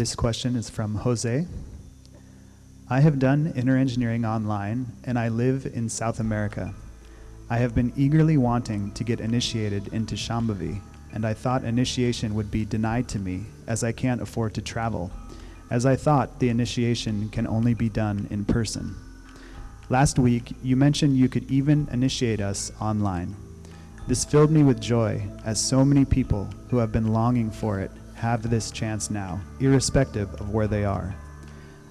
This question is from Jose. I have done inner engineering online and I live in South America. I have been eagerly wanting to get initiated into Shambhavi, and I thought initiation would be denied to me as I can't afford to travel, as I thought the initiation can only be done in person. Last week, you mentioned you could even initiate us online. This filled me with joy, as so many people who have been longing for it have this chance now, irrespective of where they are.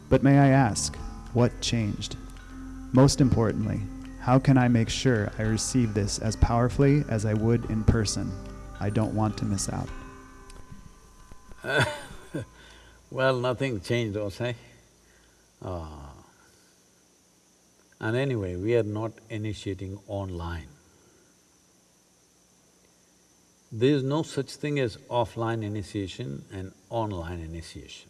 But may I ask, what changed? Most importantly, how can I make sure I receive this as powerfully as I would in person? I don't want to miss out. well, nothing changed, Jose. Uh, and anyway, we are not initiating online. There is no such thing as offline initiation and online initiation.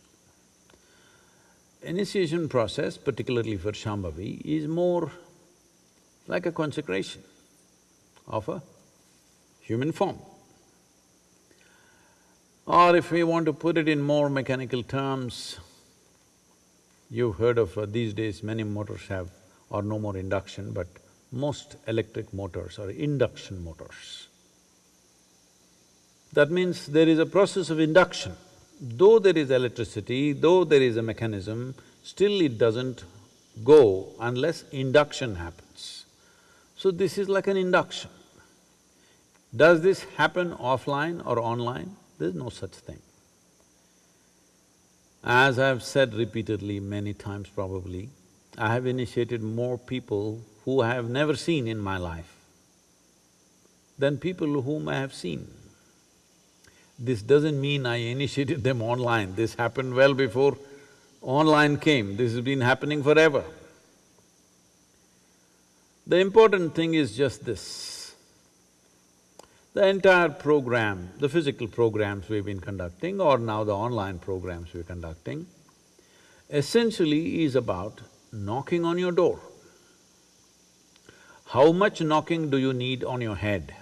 Initiation process, particularly for Shambhavi, is more like a consecration of a human form. Or if we want to put it in more mechanical terms, you've heard of uh, these days many motors have or no more induction, but most electric motors are induction motors. That means there is a process of induction. Though there is electricity, though there is a mechanism, still it doesn't go unless induction happens. So this is like an induction. Does this happen offline or online? There's no such thing. As I've said repeatedly many times probably, I have initiated more people who I have never seen in my life than people whom I have seen. This doesn't mean I initiated them online, this happened well before online came, this has been happening forever. The important thing is just this. The entire program, the physical programs we've been conducting or now the online programs we're conducting, essentially is about knocking on your door. How much knocking do you need on your head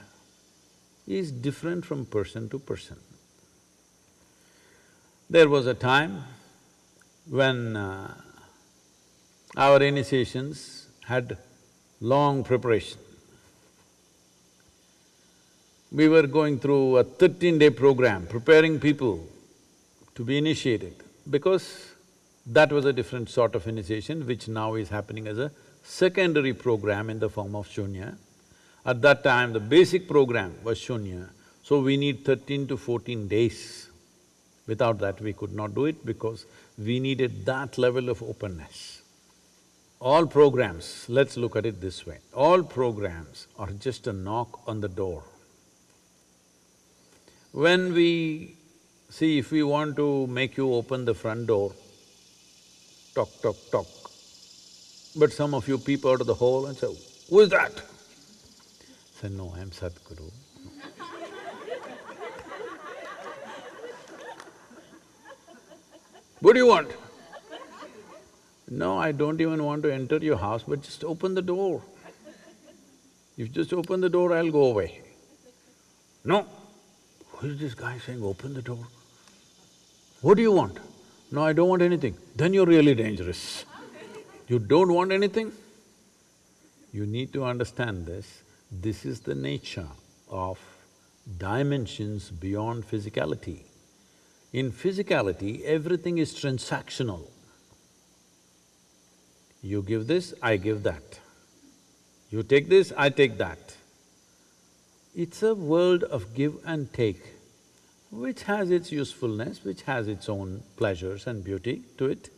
is different from person to person. There was a time when uh, our initiations had long preparation. We were going through a thirteen-day program, preparing people to be initiated, because that was a different sort of initiation which now is happening as a secondary program in the form of Shunya. At that time, the basic program was Shunya, so we need thirteen to fourteen days Without that, we could not do it because we needed that level of openness. All programs, let's look at it this way, all programs are just a knock on the door. When we… see, if we want to make you open the front door, tock, tock, tock, but some of you peep out of the hole and say, who is that? Say, no, I'm Sadhguru. What do you want? No, I don't even want to enter your house, but just open the door. If you just open the door, I'll go away. No. Who is this guy saying, open the door? What do you want? No, I don't want anything. Then you're really dangerous. You don't want anything? You need to understand this. This is the nature of dimensions beyond physicality. In physicality, everything is transactional. You give this, I give that. You take this, I take that. It's a world of give and take, which has its usefulness, which has its own pleasures and beauty to it.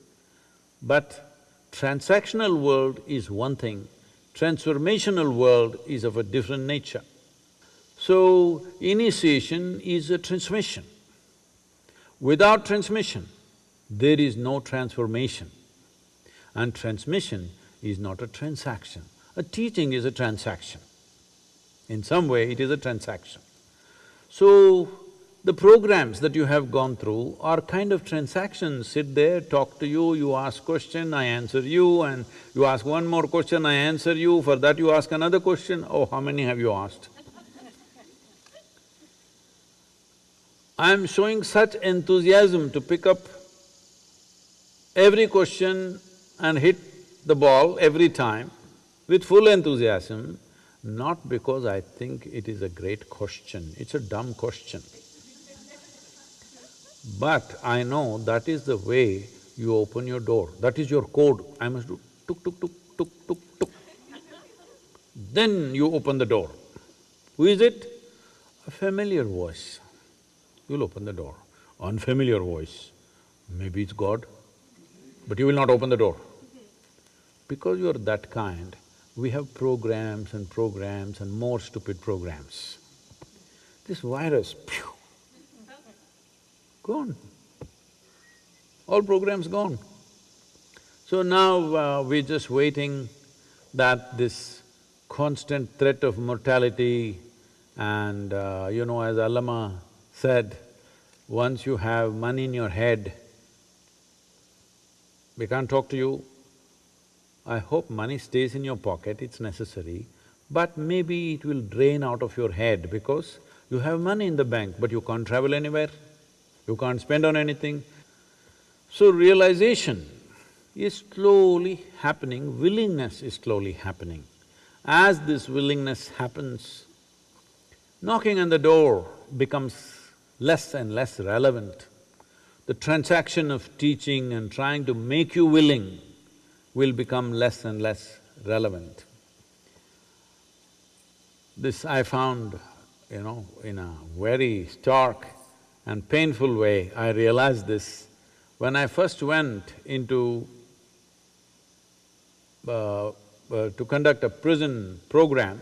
But transactional world is one thing, transformational world is of a different nature. So, initiation is a transmission. Without transmission, there is no transformation. And transmission is not a transaction. A teaching is a transaction. In some way, it is a transaction. So, the programs that you have gone through are kind of transactions, sit there, talk to you, you ask question, I answer you, and you ask one more question, I answer you, for that you ask another question, oh, how many have you asked? I am showing such enthusiasm to pick up every question and hit the ball every time with full enthusiasm, not because I think it is a great question, it's a dumb question. But I know that is the way you open your door, that is your code. I must do tuk tuk tuk tuk tuk tuk. Then you open the door. Who is it? A familiar voice. You'll open the door. Unfamiliar voice, maybe it's God, but you will not open the door. Because you're that kind, we have programs and programs and more stupid programs. This virus, phew, gone. All programs gone. So now uh, we're just waiting that this constant threat of mortality and uh, you know, as Allama said, once you have money in your head, we can't talk to you. I hope money stays in your pocket, it's necessary, but maybe it will drain out of your head because you have money in the bank, but you can't travel anywhere, you can't spend on anything. So realization is slowly happening, willingness is slowly happening. As this willingness happens, knocking on the door becomes less and less relevant the transaction of teaching and trying to make you willing will become less and less relevant. This I found, you know, in a very stark and painful way, I realized this when I first went into uh, uh, to conduct a prison program.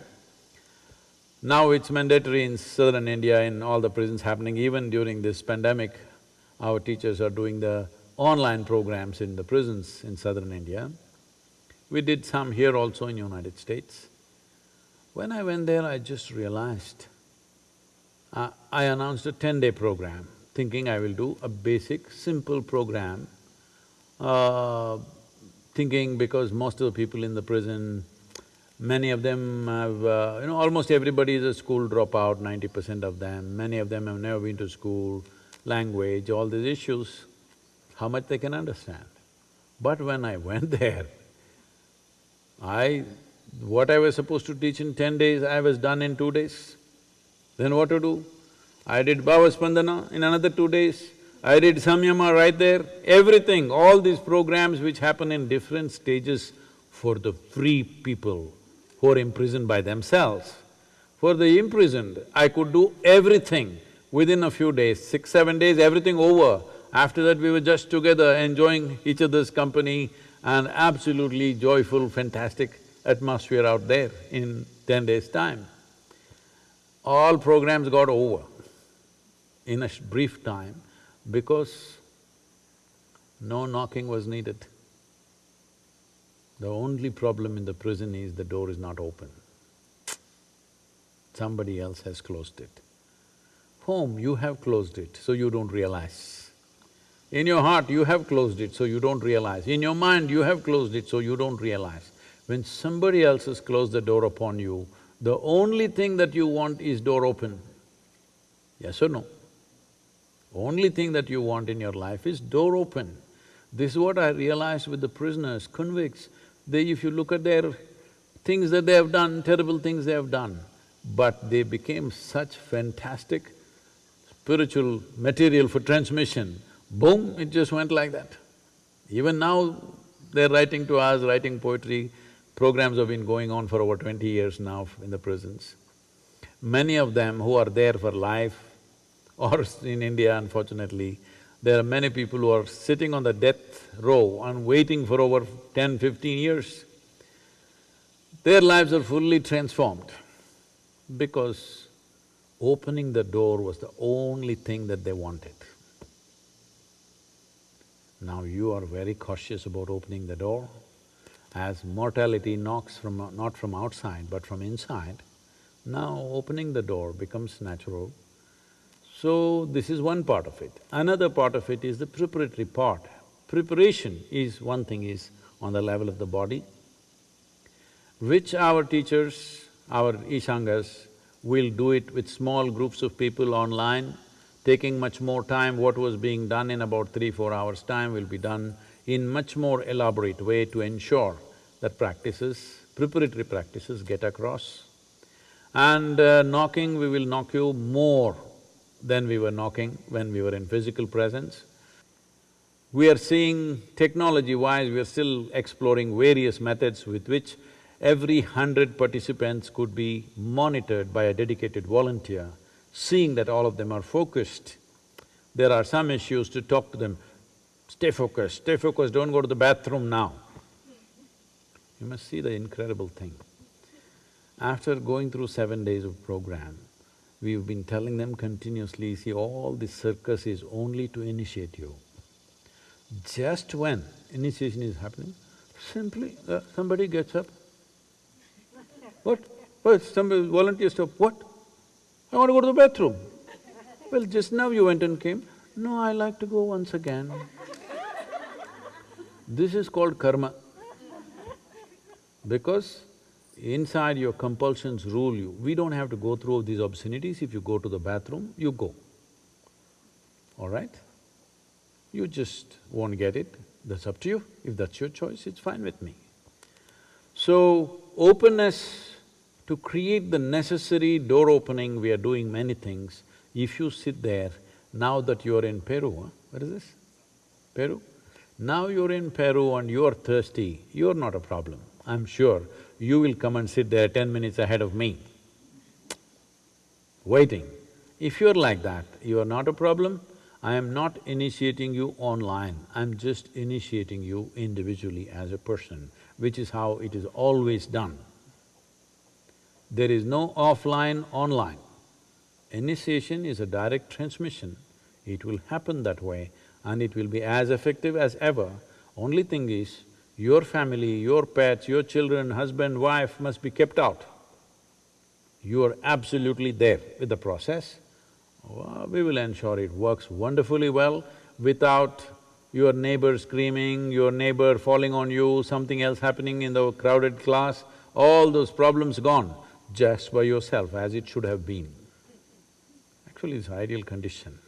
Now it's mandatory in southern India, in all the prisons happening, even during this pandemic, our teachers are doing the online programs in the prisons in southern India. We did some here also in the United States. When I went there, I just realized, uh, I announced a ten-day program, thinking I will do a basic, simple program, uh, thinking because most of the people in the prison, many of them have… Uh, you know, almost everybody is a school dropout, ninety percent of them, many of them have never been to school, language, all these issues, how much they can understand. But when I went there, I… what I was supposed to teach in ten days, I was done in two days. Then what to do? I did Bhavaspandana in another two days, I did Samyama right there, everything, all these programs which happen in different stages for the free people who are imprisoned by themselves. For the imprisoned, I could do everything Within a few days, six, seven days, everything over. After that, we were just together enjoying each other's company and absolutely joyful, fantastic atmosphere out there in ten days' time. All programs got over in a brief time because no knocking was needed. The only problem in the prison is the door is not open. Somebody else has closed it home, you have closed it, so you don't realize. In your heart, you have closed it, so you don't realize. In your mind, you have closed it, so you don't realize. When somebody else has closed the door upon you, the only thing that you want is door open. Yes or no? Only thing that you want in your life is door open. This is what I realized with the prisoners, convicts. They… if you look at their things that they have done, terrible things they have done, but they became such fantastic spiritual material for transmission, boom, it just went like that. Even now, they're writing to us, writing poetry, programs have been going on for over twenty years now in the prisons. Many of them who are there for life, or in India unfortunately, there are many people who are sitting on the death row and waiting for over 10, 15 years. Their lives are fully transformed because opening the door was the only thing that they wanted. Now you are very cautious about opening the door. As mortality knocks from… not from outside but from inside, now opening the door becomes natural. So this is one part of it. Another part of it is the preparatory part. Preparation is… one thing is on the level of the body, which our teachers, our Ishangas, We'll do it with small groups of people online, taking much more time. What was being done in about three, four hours' time will be done in much more elaborate way to ensure that practices, preparatory practices get across. And uh, knocking, we will knock you more than we were knocking when we were in physical presence. We are seeing technology-wise, we are still exploring various methods with which every hundred participants could be monitored by a dedicated volunteer, seeing that all of them are focused. There are some issues to talk to them, stay focused, stay focused, don't go to the bathroom now. You must see the incredible thing. After going through seven days of program, we've been telling them continuously, see, all this circus is only to initiate you. Just when initiation is happening, simply uh, somebody gets up. What? Well, Somebody volunteers stop, what? I want to go to the bathroom. Well, just now you went and came. No, I like to go once again. This is called karma. Because inside your compulsions rule you. We don't have to go through these obscenities. If you go to the bathroom, you go. All right? You just won't get it, that's up to you. If that's your choice, it's fine with me. So, openness to create the necessary door opening, we are doing many things. If you sit there, now that you're in Peru, huh? what is this? Peru? Now you're in Peru and you're thirsty, you're not a problem. I'm sure you will come and sit there ten minutes ahead of me, waiting. If you're like that, you are not a problem. I am not initiating you online, I'm just initiating you individually as a person, which is how it is always done. There is no offline, online. Initiation is a direct transmission, it will happen that way and it will be as effective as ever. Only thing is, your family, your pets, your children, husband, wife must be kept out. You are absolutely there with the process. Well, we will ensure it works wonderfully well without your neighbor screaming, your neighbor falling on you, something else happening in the crowded class, all those problems gone just by yourself as it should have been. Actually, it's ideal condition.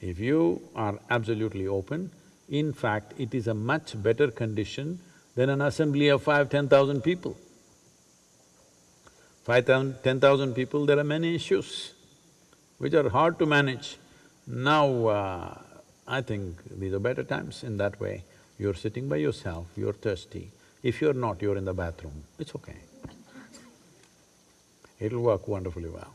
If you are absolutely open, in fact, it is a much better condition than an assembly of five, ten thousand people. Five thousand, ten thousand people, there are many issues which are hard to manage. Now, uh, I think these are better times in that way. You're sitting by yourself, you're thirsty. If you're not, you're in the bathroom, it's okay. It'll work wonderfully well.